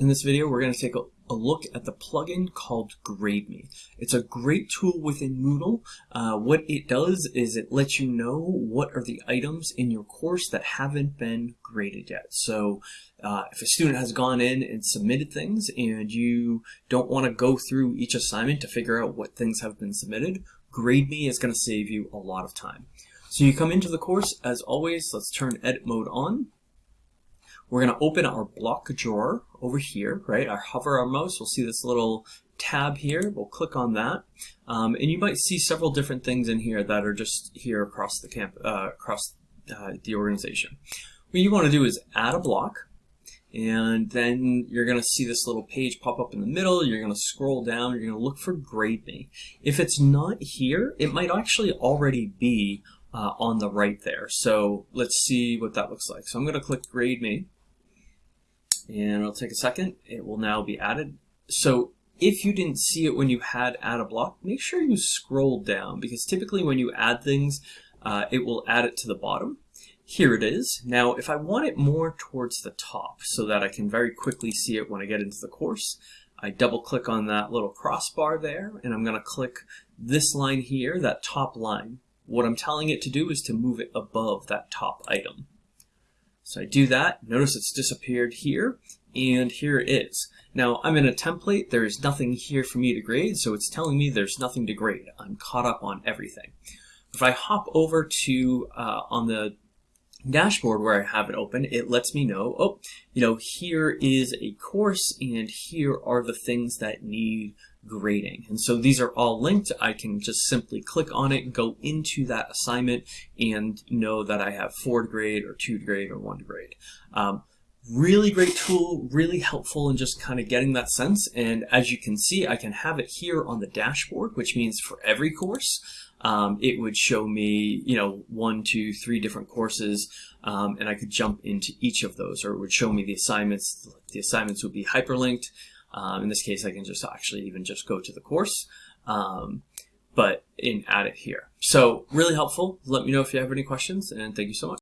In this video, we're going to take a, look at the plugin called GradeMe. It's a great tool within Moodle. Uh, what it does is it lets you know what are the items in your course that haven't been graded yet. So uh, if a student has gone in and submitted things and you don't want to go through each assignment to figure out what things have been submitted, GradeMe is going to save you a lot of time. So you come into the course, as always, let's turn edit mode on. We're going to open our block drawer over here, right? I hover our mouse, we'll see this little tab here. We'll click on that. Um, and you might see several different things in here that are just here across the camp, uh, across uh, the organization. What you want to do is add a block. And then you're going to see this little page pop up in the middle. You're going to scroll down. You're going to look for GradeMe. If it's not here, it might actually already be uh, on the right there. So let's see what that looks like. So I'm going to click GradeMe and it'll take a second. It will now be added. So if you didn't see it when you had add a block, make sure you scroll down because typically when you add things, uh, it will add it to the bottom. Here it is. Now, if I want it more towards the top so that I can very quickly see it when I get into the course, I double click on that little crossbar there and I'm going to click this line here, that top line. What I'm telling it to do is to move it above that top item. So I do that, notice it's disappeared here, and here it is. Now I'm in a template, there is nothing here for me to grade, so it's telling me there's nothing to grade. I'm caught up on everything. If I hop over to, uh, on the dashboard where I have it open, it lets me know, oh, you know, here is a course and here are the things that need grading. And so these are all linked. I can just simply click on it, go into that assignment, and know that I have four to grade or two grade or one grade. Um, really great tool, really helpful in just kind of getting that sense. And as you can see, I can have it here on the dashboard, which means for every course, um, it would show me, you know, one, two, three different courses, um, and I could jump into each of those, or it would show me the assignments. The assignments would be hyperlinked. Um, in this case, I can just actually even just go to the course, um, but in add it here. So really helpful. Let me know if you have any questions, and thank you so much.